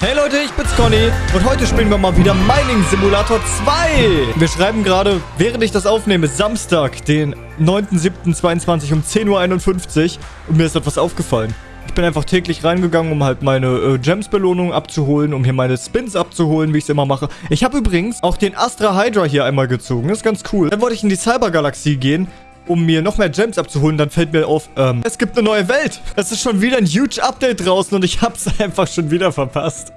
Hey Leute, ich bin's Conny und heute spielen wir mal wieder Mining Simulator 2. Wir schreiben gerade, während ich das aufnehme, Samstag, den 9.7.22 um 10.51 Uhr und mir ist etwas aufgefallen. Ich bin einfach täglich reingegangen, um halt meine äh, Gems-Belohnung abzuholen, um hier meine Spins abzuholen, wie ich es immer mache. Ich habe übrigens auch den Astra Hydra hier einmal gezogen, das ist ganz cool. Dann wollte ich in die Cybergalaxie gehen um mir noch mehr Gems abzuholen, dann fällt mir auf, ähm, es gibt eine neue Welt. Es ist schon wieder ein huge Update draußen und ich hab's einfach schon wieder verpasst.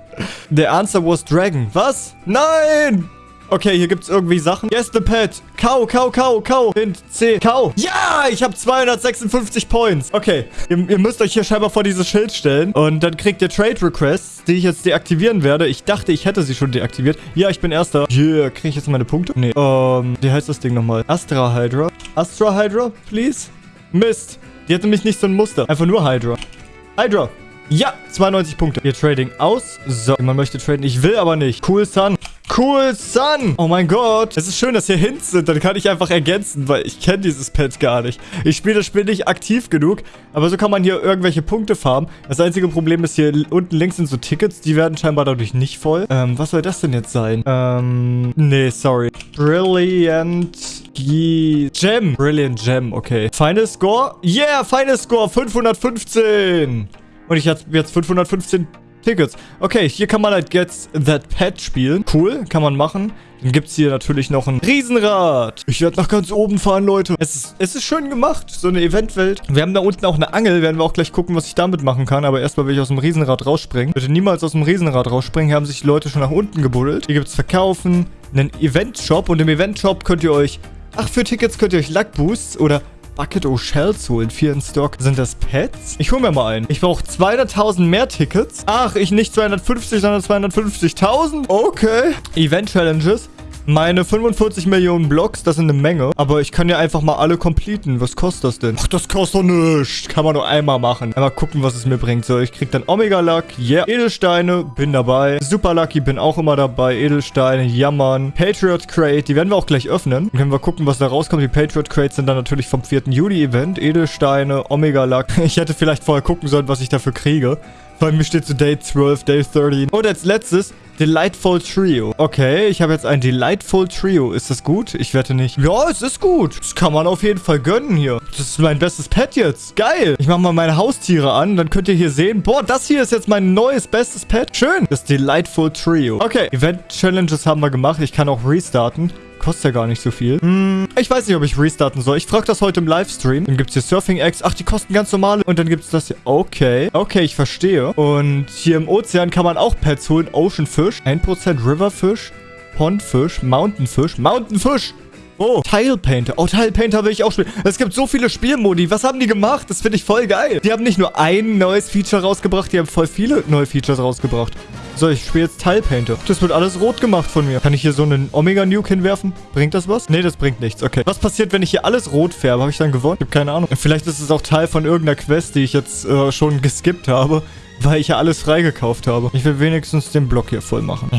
The answer was Dragon. Was? Nein! Okay, hier gibt's irgendwie Sachen. Yes, the pet. Kau, kau, kau, kau. Hint C. Kau. Ja, ich habe 256 Points. Okay, ihr, ihr, müsst euch hier scheinbar vor dieses Schild stellen. Und dann kriegt ihr Trade Requests, die ich jetzt deaktivieren werde. Ich dachte, ich hätte sie schon deaktiviert. Ja, ich bin Erster. Yeah, kriege ich jetzt meine Punkte? Nee, ähm, wie heißt das Ding nochmal? Astra Hydra. Astra Hydra, please? Mist. Die hat nämlich nicht so ein Muster. Einfach nur Hydra. Hydra. Ja, 92 Punkte. Ihr Trading aus. So, man möchte traden. Ich will aber nicht. Cool Sun. Cool Sun. Oh mein Gott. Es ist schön, dass hier Hints sind. Dann kann ich einfach ergänzen, weil ich kenne dieses Pet gar nicht. Ich spiele das Spiel nicht aktiv genug. Aber so kann man hier irgendwelche Punkte farmen. Das einzige Problem ist, hier unten links sind so Tickets. Die werden scheinbar dadurch nicht voll. Ähm, was soll das denn jetzt sein? Ähm, nee, sorry. Brilliant Gem. Brilliant Gem, okay. Final Score? Yeah, Final Score 515. Und ich habe jetzt 515 Tickets. Okay, hier kann man halt Get That Pet spielen. Cool, kann man machen. Dann gibt es hier natürlich noch ein Riesenrad. Ich werde nach ganz oben fahren, Leute. Es ist, es ist schön gemacht, so eine Eventwelt. Wir haben da unten auch eine Angel. Werden wir auch gleich gucken, was ich damit machen kann. Aber erstmal will ich aus dem Riesenrad rausspringen. Bitte niemals aus dem Riesenrad rausspringen. Hier haben sich die Leute schon nach unten gebuddelt. Hier gibt es Verkaufen, einen Event-Shop. Und im Event-Shop könnt ihr euch... Ach, für Tickets könnt ihr euch Luck-Boosts oder Bucket O Shells holen. Vier in Stock. Sind das Pets? Ich hole mir mal einen. Ich brauche 200.000 mehr Tickets. Ach, ich nicht 250, sondern 250.000? Okay. Event Challenges. Meine 45 Millionen Blocks, das sind eine Menge. Aber ich kann ja einfach mal alle completen. Was kostet das denn? Ach, das kostet doch nichts. Kann man nur einmal machen. Einmal gucken, was es mir bringt. So, ich krieg dann Omega Luck. Yeah. Edelsteine, bin dabei. Super Lucky, bin auch immer dabei. Edelsteine, jammern. Patriot Crate, die werden wir auch gleich öffnen. Dann können wir gucken, was da rauskommt. Die Patriot Crates sind dann natürlich vom 4. Juli-Event. Edelsteine, Omega Luck. Ich hätte vielleicht vorher gucken sollen, was ich dafür kriege. Bei mir steht so Day 12, Day 13. Und als letztes Delightful Trio. Okay, ich habe jetzt ein Delightful Trio. Ist das gut? Ich wette nicht. Ja, es ist gut. Das kann man auf jeden Fall gönnen hier. Das ist mein bestes Pet jetzt. Geil. Ich mache mal meine Haustiere an. Dann könnt ihr hier sehen. Boah, das hier ist jetzt mein neues bestes Pet. Schön. Das Delightful Trio. Okay, Event-Challenges haben wir gemacht. Ich kann auch restarten. Kostet ja gar nicht so viel. Hm, ich weiß nicht, ob ich restarten soll. Ich frage das heute im Livestream. Dann gibt es hier Surfing Eggs. Ach, die kosten ganz normale. Und dann gibt es das hier. Okay. Okay, ich verstehe. Und hier im Ozean kann man auch Pets holen. Ocean Fish. 1% River Fish. Pond Fish. Oh, Tile Painter. Oh, Tile Painter will ich auch spielen. Es gibt so viele Spielmodi. Was haben die gemacht? Das finde ich voll geil. Die haben nicht nur ein neues Feature rausgebracht, die haben voll viele neue Features rausgebracht. So, ich spiele jetzt Tile Painter. Das wird alles rot gemacht von mir. Kann ich hier so einen Omega-Nuke hinwerfen? Bringt das was? Nee, das bringt nichts. Okay. Was passiert, wenn ich hier alles rot färbe? Habe ich dann gewonnen? Ich habe keine Ahnung. Vielleicht ist es auch Teil von irgendeiner Quest, die ich jetzt äh, schon geskippt habe weil ich ja alles freigekauft habe. Ich will wenigstens den Block hier voll machen.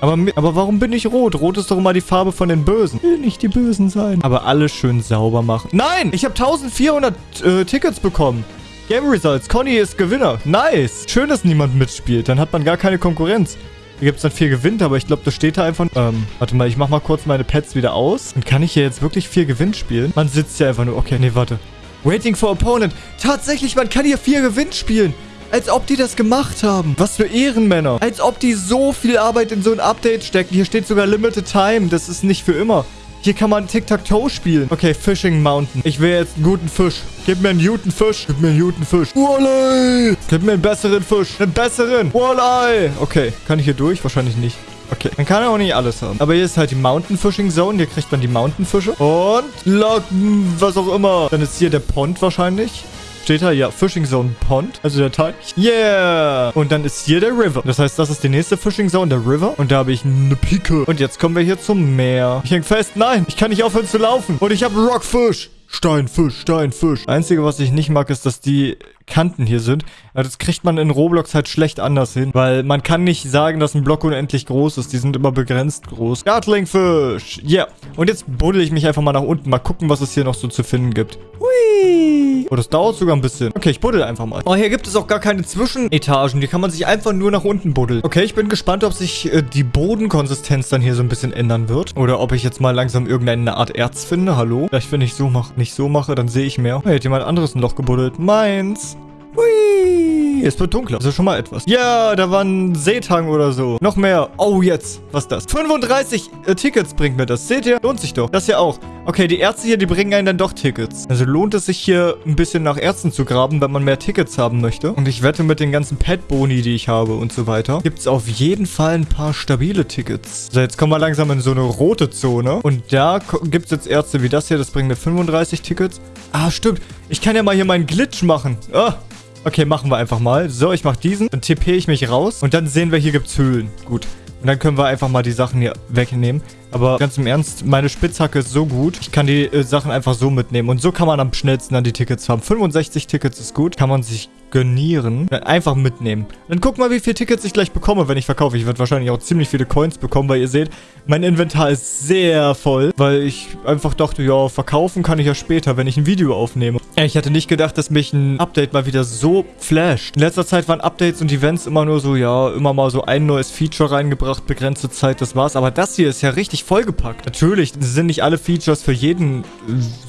Aber, aber warum bin ich rot? Rot ist doch immer die Farbe von den Bösen. Ich will nicht die Bösen sein. Aber alles schön sauber machen. Nein! Ich habe 1400 äh, Tickets bekommen. Game Results. Conny ist Gewinner. Nice. Schön, dass niemand mitspielt. Dann hat man gar keine Konkurrenz. Hier gibt es dann vier Gewinnt, aber ich glaube, das steht da einfach... Ähm, warte mal, ich mach mal kurz meine Pets wieder aus. Dann kann ich hier jetzt wirklich vier Gewinn spielen. Man sitzt ja einfach nur... Okay, nee, warte. Waiting for Opponent. Tatsächlich, man kann hier vier Gewinn spielen. Als ob die das gemacht haben. Was für Ehrenmänner. Als ob die so viel Arbeit in so ein Update stecken. Hier steht sogar Limited Time. Das ist nicht für immer. Hier kann man Tic-Tac-Toe spielen. Okay, Fishing Mountain. Ich will jetzt einen guten Fisch. Gib mir einen guten Fisch. Gib mir einen guten Fisch. Walleye. Gib mir einen besseren Fisch. Einen besseren. Walleye. Okay, kann ich hier durch? Wahrscheinlich nicht. Okay, man kann ja auch nicht alles haben. Aber hier ist halt die Mountain Fishing Zone. Hier kriegt man die Mountain Fische. Und Locken, was auch immer. Dann ist hier der Pond wahrscheinlich. Steht da, ja, Fishing Zone Pond, also der Teich. Yeah! Und dann ist hier der River. Das heißt, das ist die nächste Fishing Zone, der River. Und da habe ich eine Pike. Und jetzt kommen wir hier zum Meer. Ich häng fest. Nein, ich kann nicht aufhören zu laufen. Und ich habe Rockfish. Steinfisch, Steinfisch. Einzige, was ich nicht mag, ist, dass die Kanten hier sind. Ja, das kriegt man in Roblox halt schlecht anders hin, weil man kann nicht sagen, dass ein Block unendlich groß ist. Die sind immer begrenzt groß. Gartlingfisch. Yeah. Und jetzt buddel ich mich einfach mal nach unten. Mal gucken, was es hier noch so zu finden gibt. Hui. Oh, das dauert sogar ein bisschen. Okay, ich buddel einfach mal. Oh, hier gibt es auch gar keine Zwischenetagen. Die kann man sich einfach nur nach unten buddeln. Okay, ich bin gespannt, ob sich äh, die Bodenkonsistenz dann hier so ein bisschen ändern wird. Oder ob ich jetzt mal langsam irgendeine Art Erz finde. Hallo? Vielleicht, wenn ich so mache, nicht so mache, dann sehe ich mehr. Hey, hat jemand anderes ein Loch gebuddelt. Meins. Hui. Es wird dunkler. Das ist schon mal etwas. Ja, da war ein Seetang oder so. Noch mehr. Oh, jetzt. Was ist das? 35 äh, Tickets bringt mir das. Seht ihr? Lohnt sich doch. Das hier auch. Okay, die Ärzte hier, die bringen einen dann doch Tickets. Also lohnt es sich hier ein bisschen nach Ärzten zu graben, wenn man mehr Tickets haben möchte. Und ich wette mit den ganzen Pet-Boni, die ich habe und so weiter, gibt es auf jeden Fall ein paar stabile Tickets. So, jetzt kommen wir langsam in so eine rote Zone. Und da gibt es jetzt Ärzte wie das hier. Das bringt mir 35 Tickets. Ah, stimmt. Ich kann ja mal hier meinen Glitch machen. Ah, Okay, machen wir einfach mal. So, ich mache diesen. Dann tippe ich mich raus. Und dann sehen wir, hier gibt es Höhlen. Gut. Und dann können wir einfach mal die Sachen hier wegnehmen. Aber ganz im Ernst, meine Spitzhacke ist so gut. Ich kann die äh, Sachen einfach so mitnehmen. Und so kann man am schnellsten dann die Tickets haben. 65 Tickets ist gut. Kann man sich gönieren. Einfach mitnehmen. Dann guck mal, wie viele Tickets ich gleich bekomme, wenn ich verkaufe. Ich werde wahrscheinlich auch ziemlich viele Coins bekommen, weil ihr seht, mein Inventar ist sehr voll, weil ich einfach dachte, ja, verkaufen kann ich ja später, wenn ich ein Video aufnehme. Ich hatte nicht gedacht, dass mich ein Update mal wieder so flasht. In letzter Zeit waren Updates und Events immer nur so, ja, immer mal so ein neues Feature reingebracht, begrenzte Zeit, das war's. Aber das hier ist ja richtig vollgepackt. Natürlich sind nicht alle Features für jeden äh,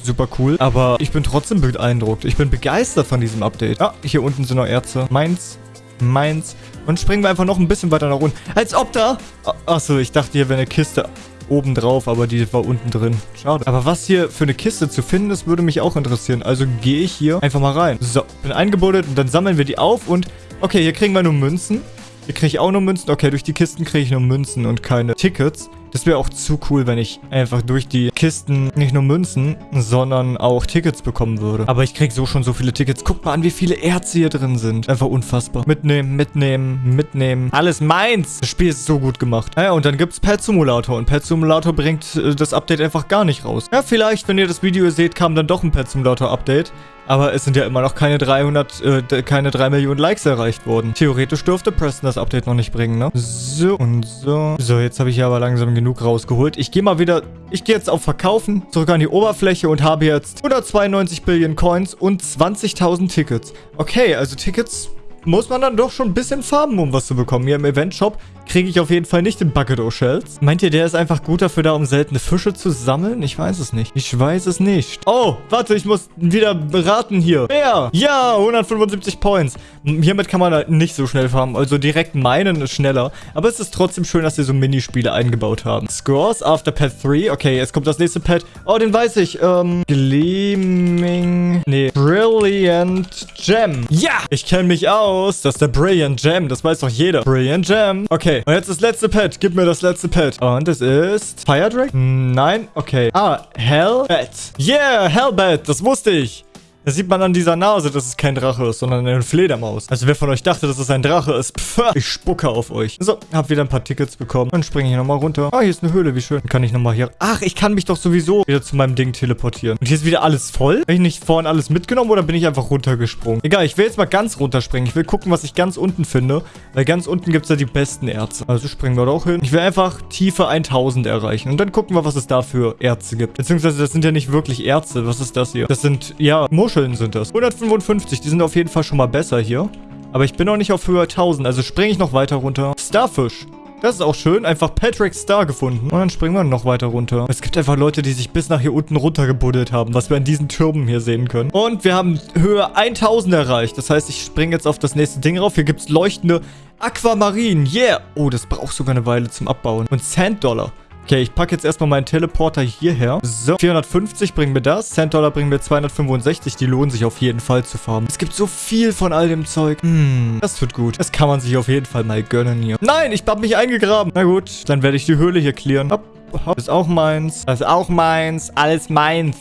super cool, aber ich bin trotzdem beeindruckt. Ich bin begeistert von diesem Update. Ah, hier unten sind noch Erze. Meins, meins. Und springen wir einfach noch ein bisschen weiter nach unten. Als ob da... Achso, ich dachte, hier wäre eine Kiste oben drauf, aber die war unten drin. Schade. Aber was hier für eine Kiste zu finden ist, würde mich auch interessieren. Also gehe ich hier einfach mal rein. So, bin eingebuddelt und dann sammeln wir die auf und... Okay, hier kriegen wir nur Münzen. Hier kriege ich auch nur Münzen. Okay, durch die Kisten kriege ich nur Münzen und keine Tickets. Das wäre auch zu cool, wenn ich einfach durch die Kisten nicht nur Münzen, sondern auch Tickets bekommen würde. Aber ich kriege so schon so viele Tickets. Guck mal an, wie viele Erze hier drin sind. Einfach unfassbar. Mitnehmen, mitnehmen, mitnehmen. Alles meins. Das Spiel ist so gut gemacht. Naja, und dann gibt es Pet Simulator. Und Pet Simulator bringt äh, das Update einfach gar nicht raus. Ja, vielleicht, wenn ihr das Video seht, kam dann doch ein Pet Simulator Update. Aber es sind ja immer noch keine 300, äh, keine 3 Millionen Likes erreicht worden. Theoretisch dürfte Preston das Update noch nicht bringen, ne? So und so. So, jetzt habe ich hier aber langsam genug rausgeholt. Ich gehe mal wieder, ich gehe jetzt auf Verkaufen, zurück an die Oberfläche und habe jetzt 192 Billion Coins und 20.000 Tickets. Okay, also Tickets muss man dann doch schon ein bisschen farben, um was zu bekommen. Hier im Event-Shop kriege ich auf jeden Fall nicht den Bucket o Shells. Meint ihr, der ist einfach gut dafür da, um seltene Fische zu sammeln? Ich weiß es nicht. Ich weiß es nicht. Oh, warte, ich muss wieder beraten hier. Wer? Ja, 175 Points. Hiermit kann man halt nicht so schnell farmen. Also direkt meinen ist schneller. Aber es ist trotzdem schön, dass sie so Minispiele eingebaut haben. Scores after Pet 3. Okay, jetzt kommt das nächste Pet. Oh, den weiß ich. Ähm, Gleaming... Nee, Brilliant Gem. Ja, ich kenne mich aus. Das ist der Brilliant Gem. Das weiß doch jeder. Brilliant Gem. Okay, und jetzt das letzte Pet. Gib mir das letzte Pet. Und es ist Fire Dragon? Nein? Okay. Ah, Hellbat. Yeah, Hellbat. Das wusste ich. Das sieht man an dieser Nase, dass es kein Drache ist, sondern eine Fledermaus. Also wer von euch dachte, dass es ein Drache ist, pff, ich spucke auf euch. So, hab wieder ein paar Tickets bekommen. Dann springe ich nochmal runter. Ah, hier ist eine Höhle, wie schön. Dann kann ich nochmal hier... Ach, ich kann mich doch sowieso wieder zu meinem Ding teleportieren. Und hier ist wieder alles voll? Habe ich nicht vorhin alles mitgenommen oder bin ich einfach runtergesprungen? Egal, ich will jetzt mal ganz runterspringen. Ich will gucken, was ich ganz unten finde. Weil ganz unten gibt es ja die besten Erze. Also springen wir da auch hin. Ich will einfach Tiefe 1000 erreichen. Und dann gucken wir, was es da für Erze gibt. Beziehungsweise, das sind ja nicht wirklich Erze. Was ist das hier? Das sind, ja, Muscheln. Muscheln sind das. 155, die sind auf jeden Fall schon mal besser hier. Aber ich bin noch nicht auf Höhe 1000, also springe ich noch weiter runter. Starfish. Das ist auch schön. Einfach Patrick Star gefunden. Und dann springen wir noch weiter runter. Es gibt einfach Leute, die sich bis nach hier unten runtergebuddelt haben, was wir in diesen Türmen hier sehen können. Und wir haben Höhe 1000 erreicht. Das heißt, ich springe jetzt auf das nächste Ding rauf. Hier gibt es leuchtende Aquamarin. Yeah. Oh, das braucht sogar eine Weile zum Abbauen. Und Sand Dollar. Okay, ich packe jetzt erstmal meinen Teleporter hierher. So, 450 bringen mir das. Cent Dollar bringen mir 265. Die lohnen sich auf jeden Fall zu farmen. Es gibt so viel von all dem Zeug. Hm, das tut gut. Das kann man sich auf jeden Fall mal gönnen hier. Nein, ich hab mich eingegraben. Na gut, dann werde ich die Höhle hier clearen. Hopp, hopp. Das ist auch meins. Das ist auch meins. Alles meins.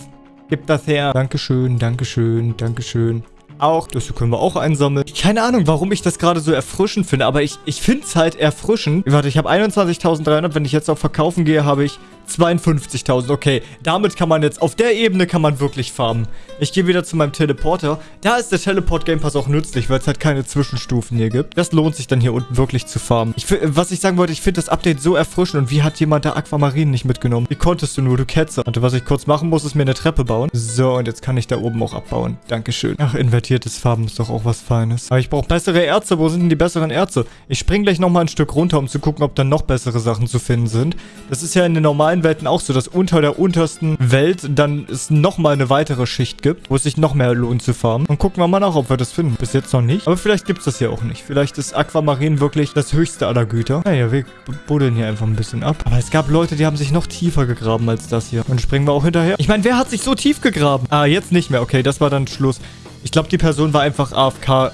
Gib das her. Dankeschön, Dankeschön, Dankeschön auch. Das können wir auch einsammeln. Keine Ahnung, warum ich das gerade so erfrischend finde, aber ich, ich finde es halt erfrischend. Warte, ich habe 21.300. Wenn ich jetzt auf Verkaufen gehe, habe ich 52.000. Okay, damit kann man jetzt, auf der Ebene kann man wirklich farmen. Ich gehe wieder zu meinem Teleporter. Da ist der Teleport Game Pass auch nützlich, weil es halt keine Zwischenstufen hier gibt. Das lohnt sich dann hier unten wirklich zu farmen. Ich, was ich sagen wollte, ich finde das Update so erfrischend. Und wie hat jemand da Aquamarin nicht mitgenommen? Wie konntest du nur, du Ketzer? Und was ich kurz machen muss, ist mir eine Treppe bauen. So, und jetzt kann ich da oben auch abbauen. Dankeschön. Ach, invertiertes Farben ist doch auch was Feines. Aber ich brauche bessere Erze. Wo sind denn die besseren Erze? Ich spring gleich nochmal ein Stück runter, um zu gucken, ob da noch bessere Sachen zu finden sind. Das ist ja in den normalen Welten auch so, dass unter der untersten Welt dann es nochmal eine weitere Schicht gibt, wo es sich noch mehr lohnt zu farmen. Und gucken wir mal nach, ob wir das finden. Bis jetzt noch nicht. Aber vielleicht gibt es das hier auch nicht. Vielleicht ist Aquamarin wirklich das höchste aller Güter. Naja, wir buddeln hier einfach ein bisschen ab. Aber es gab Leute, die haben sich noch tiefer gegraben als das hier. Und springen wir auch hinterher. Ich meine, wer hat sich so tief gegraben? Ah, jetzt nicht mehr. Okay, das war dann Schluss. Ich glaube, die Person war einfach AFK äh,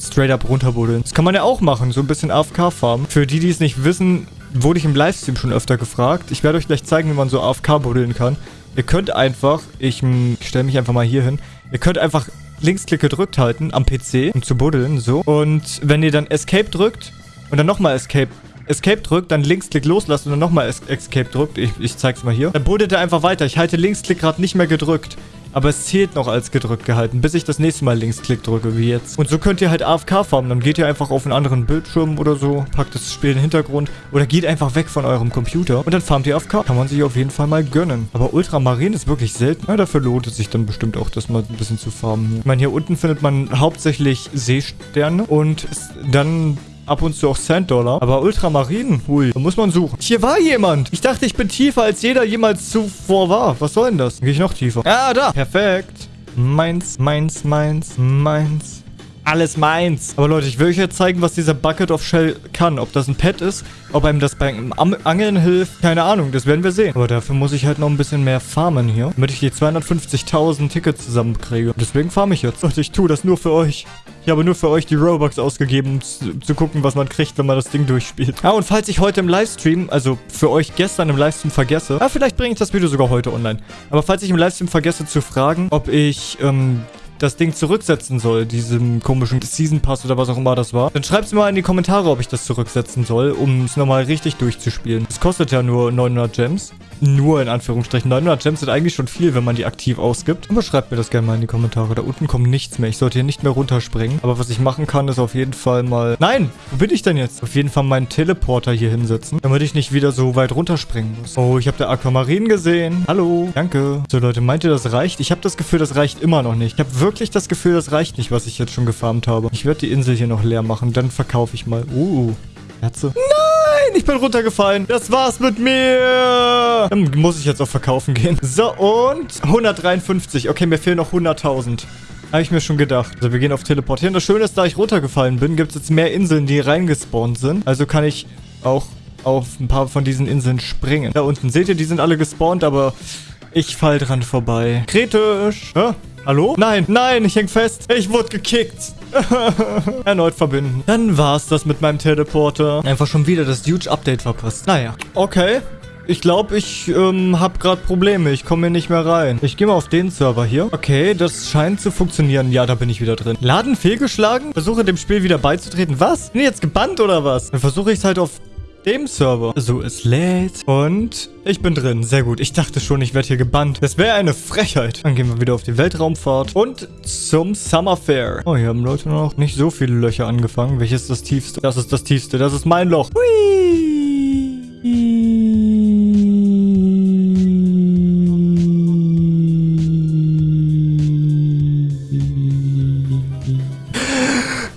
straight up runterbuddeln. Das kann man ja auch machen, so ein bisschen AFK-Farmen. Für die, die es nicht wissen, wurde ich im Livestream schon öfter gefragt. Ich werde euch gleich zeigen, wie man so AFK buddeln kann. Ihr könnt einfach, ich stelle mich einfach mal hier hin, ihr könnt einfach Linksklick gedrückt halten am PC, um zu buddeln, so. Und wenn ihr dann Escape drückt und dann nochmal Escape Escape drückt, dann Linksklick loslassen und dann nochmal Escape drückt. Ich, ich zeig's mal hier. Dann buddelt er einfach weiter. Ich halte Linksklick gerade nicht mehr gedrückt. Aber es zählt noch als gedrückt gehalten, bis ich das nächste Mal Linksklick drücke, wie jetzt. Und so könnt ihr halt AFK farmen. Dann geht ihr einfach auf einen anderen Bildschirm oder so, packt das Spiel in den Hintergrund oder geht einfach weg von eurem Computer und dann farmt ihr AFK. Kann man sich auf jeden Fall mal gönnen. Aber Ultramarin ist wirklich selten. Ja, dafür lohnt es sich dann bestimmt auch, das mal ein bisschen zu farmen. Ich meine, hier unten findet man hauptsächlich Seesterne und dann ab und zu auch Sand-Dollar. Aber Ultramarin, hui, da muss man suchen. Hier war jemand. Ich dachte, ich bin tiefer, als jeder jemals zuvor war. Was soll denn das? Dann gehe ich noch tiefer. Ah, da. Perfekt. Meins, meins, meins, meins. Alles meins. Aber Leute, ich will euch jetzt zeigen, was dieser Bucket of Shell kann. Ob das ein Pet ist, ob einem das beim Angeln hilft. Keine Ahnung, das werden wir sehen. Aber dafür muss ich halt noch ein bisschen mehr farmen hier, damit ich die 250.000 Tickets zusammenkriege. Deswegen farme ich jetzt. Leute, ich tue das nur für euch. Ich habe nur für euch die Robux ausgegeben, um zu, zu, gucken, was man kriegt, wenn man das Ding durchspielt. Ah, und falls ich heute im Livestream, also für euch gestern im Livestream vergesse, ah, vielleicht bringe ich das Video sogar heute online. Aber falls ich im Livestream vergesse zu fragen, ob ich, ähm, das Ding zurücksetzen soll, diesem komischen Season Pass oder was auch immer das war, dann schreibt es mal in die Kommentare, ob ich das zurücksetzen soll, um es nochmal richtig durchzuspielen. Es kostet ja nur 900 Gems nur in Anführungsstrichen. 900 Gems sind eigentlich schon viel, wenn man die aktiv ausgibt. Aber schreibt mir das gerne mal in die Kommentare. Da unten kommt nichts mehr. Ich sollte hier nicht mehr runterspringen. Aber was ich machen kann, ist auf jeden Fall mal... Nein! Wo bin ich denn jetzt? Auf jeden Fall meinen Teleporter hier hinsetzen, damit ich nicht wieder so weit runterspringen muss. Oh, ich habe der Aquamarin gesehen. Hallo. Danke. So, Leute, meint ihr, das reicht? Ich habe das Gefühl, das reicht immer noch nicht. Ich habe wirklich das Gefühl, das reicht nicht, was ich jetzt schon gefarmt habe. Ich werde die Insel hier noch leer machen. Dann verkaufe ich mal. Uh, Herze. Nein! Ich bin runtergefallen. Das war's mit mir. Dann muss ich jetzt auch verkaufen gehen. So, und 153. Okay, mir fehlen noch 100.000. Habe ich mir schon gedacht. Also wir gehen auf Teleportieren. Das Schöne ist, da ich runtergefallen bin, gibt es jetzt mehr Inseln, die reingespawnt sind. Also kann ich auch auf ein paar von diesen Inseln springen. Da unten seht ihr, die sind alle gespawnt, aber ich fall dran vorbei. Kritisch. Hä? Hallo? Nein, nein, ich häng fest. Ich wurde gekickt. Erneut verbinden. Dann war's das mit meinem Teleporter. Einfach schon wieder das huge Update verpasst. Naja. Okay. Ich glaube, ich ähm, habe gerade Probleme. Ich komme hier nicht mehr rein. Ich gehe mal auf den Server hier. Okay, das scheint zu funktionieren. Ja, da bin ich wieder drin. Laden fehlgeschlagen? Versuche dem Spiel wieder beizutreten. Was? Bin ich jetzt gebannt oder was? Dann versuche ich es halt auf dem Server. So, es lädt. Und ich bin drin. Sehr gut. Ich dachte schon, ich werde hier gebannt. Das wäre eine Frechheit. Dann gehen wir wieder auf die Weltraumfahrt und zum Summer Fair. Oh, hier haben Leute noch nicht so viele Löcher angefangen. Welches ist das tiefste? Das ist das tiefste. Das ist mein Loch. Hui.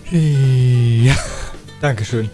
Ja. Dankeschön.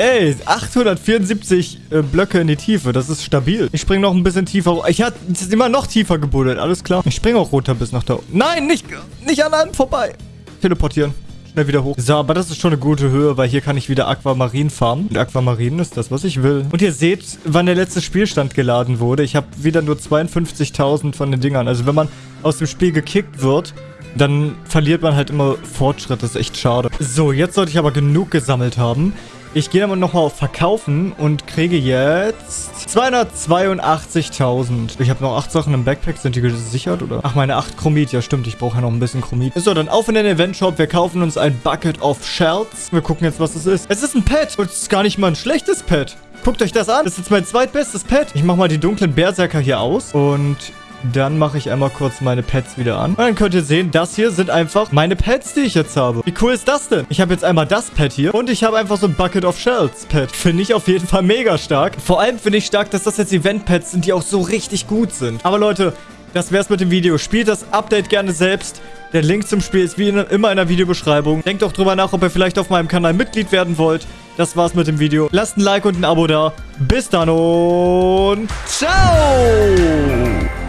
Ey, 874 äh, Blöcke in die Tiefe. Das ist stabil. Ich springe noch ein bisschen tiefer. Ich hatte immer noch tiefer gebuddelt. Alles klar. Ich springe auch runter bis nach da. Nein, nicht, nicht an einem vorbei. Teleportieren. Schnell wieder hoch. So, aber das ist schon eine gute Höhe, weil hier kann ich wieder Aquamarin farmen. Und Aquamarin ist das, was ich will. Und ihr seht, wann der letzte Spielstand geladen wurde. Ich habe wieder nur 52.000 von den Dingern. Also wenn man aus dem Spiel gekickt wird, dann verliert man halt immer Fortschritt. Das ist echt schade. So, jetzt sollte ich aber genug gesammelt haben. Ich gehe aber nochmal auf Verkaufen und kriege jetzt 282.000. Ich habe noch 8 Sachen im Backpack. Sind die gesichert, oder? Ach, meine 8 Chromit. Ja, stimmt. Ich brauche ja noch ein bisschen Chromit. So, dann auf in den Event-Shop. Wir kaufen uns ein Bucket of Shells. Wir gucken jetzt, was es ist. Es ist ein Pet. Und es ist gar nicht mal ein schlechtes Pet. Guck Guckt euch das an. Das ist jetzt mein zweitbestes Pet. Ich mache mal die dunklen Berserker hier aus. Und dann mache ich einmal kurz meine Pets wieder an. Und dann könnt ihr sehen, das hier sind einfach meine Pets, die ich jetzt habe. Wie cool ist das denn? Ich habe jetzt einmal das Pet hier und ich habe einfach so ein Bucket of Shells Pet. Finde ich auf jeden Fall mega stark. Vor allem finde ich stark, dass das jetzt Event-Pets sind, die auch so richtig gut sind. Aber Leute, das wär's mit dem Video. Spielt das Update gerne selbst. Der Link zum Spiel ist wie immer in der Videobeschreibung. Denkt auch drüber nach, ob ihr vielleicht auf meinem Kanal Mitglied werden wollt. Das war's mit dem Video. Lasst ein Like und ein Abo da. Bis dann und ciao!